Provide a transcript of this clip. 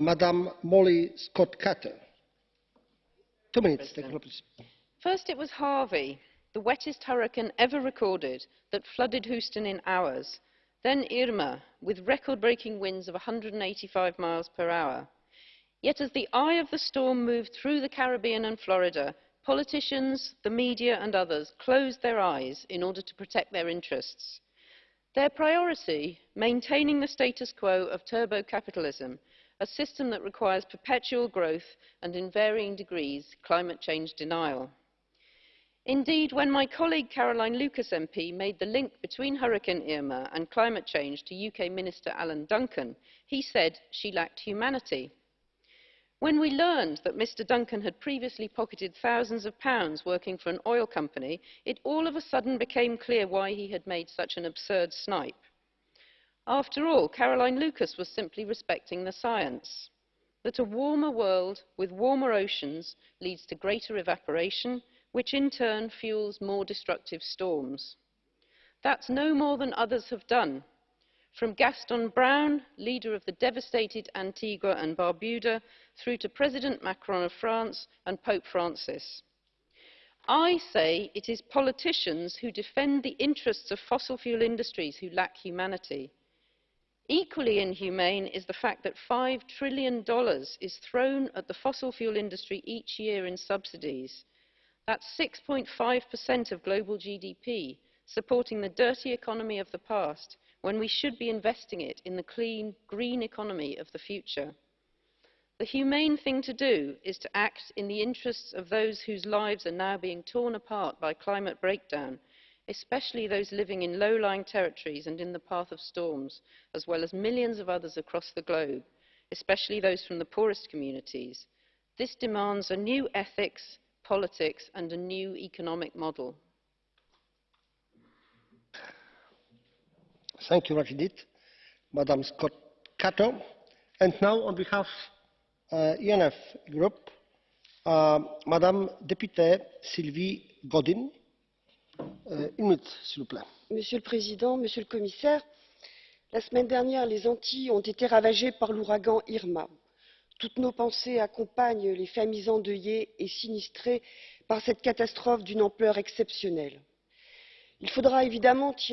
Madam Molly Scott Cato. Two minutes. First it was Harvey, the wettest hurricane ever recorded, that flooded Houston in hours. Then Irma, with record-breaking winds of 185 miles per hour. Yet as the eye of the storm moved through the Caribbean and Florida, politicians, the media and others closed their eyes in order to protect their interests. Their priority, maintaining the status quo of turbo-capitalism, a system that requires perpetual growth and in varying degrees climate change denial. Indeed, when my colleague Caroline Lucas MP made the link between Hurricane Irma and climate change to UK Minister Alan Duncan, he said she lacked humanity. When we learned that Mr Duncan had previously pocketed thousands of pounds working for an oil company, it all of a sudden became clear why he had made such an absurd snipe. After all, Caroline Lucas was simply respecting the science that a warmer world with warmer oceans leads to greater evaporation, which in turn fuels more destructive storms. That's no more than others have done, from Gaston Brown, leader of the devastated Antigua and Barbuda, through to President Macron of France and Pope Francis. I say it is politicians who defend the interests of fossil fuel industries who lack humanity. Equally inhumane is the fact that $5 trillion is thrown at the fossil fuel industry each year in subsidies. That's 6.5% of global GDP, supporting the dirty economy of the past, when we should be investing it in the clean, green economy of the future. The humane thing to do is to act in the interests of those whose lives are now being torn apart by climate breakdown especially those living in low-lying territories and in the path of storms, as well as millions of others across the globe, especially those from the poorest communities. This demands a new ethics, politics and a new economic model. Thank you indeed, Madam Scott Cato. And now, on behalf of uh, ENF Group, uh, Madam Deputy Sylvie Goddyn. Euh, monsieur le président monsieur le commissaire la semaine dernière les antilles ont été ravagées par l'ouragan irma. toutes nos pensées accompagnent les familles endeuillées et sinistrées par cette catastrophe d'une ampleur exceptionnelle. il faudra évidemment tirer